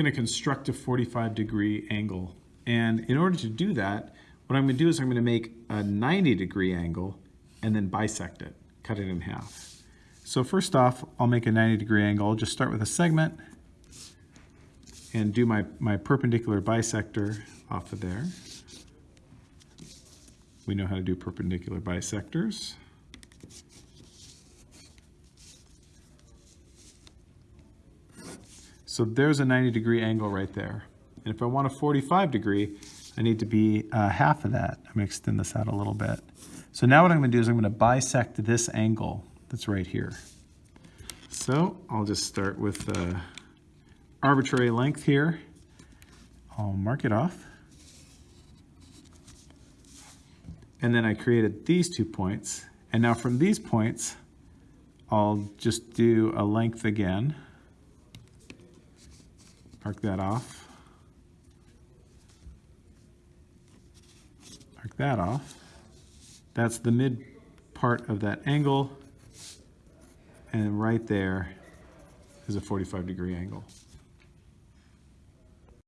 going to construct a 45 degree angle. And in order to do that, what I'm going to do is I'm going to make a 90 degree angle and then bisect it, cut it in half. So first off, I'll make a 90 degree angle. I'll just start with a segment and do my, my perpendicular bisector off of there. We know how to do perpendicular bisectors. So there's a 90 degree angle right there. And if I want a 45 degree, I need to be uh, half of that. I'm gonna extend this out a little bit. So now what I'm gonna do is I'm gonna bisect this angle that's right here. So I'll just start with uh, arbitrary length here. I'll mark it off. And then I created these two points. And now from these points, I'll just do a length again. Mark that off. Mark that off. That's the mid part of that angle. And right there is a 45 degree angle.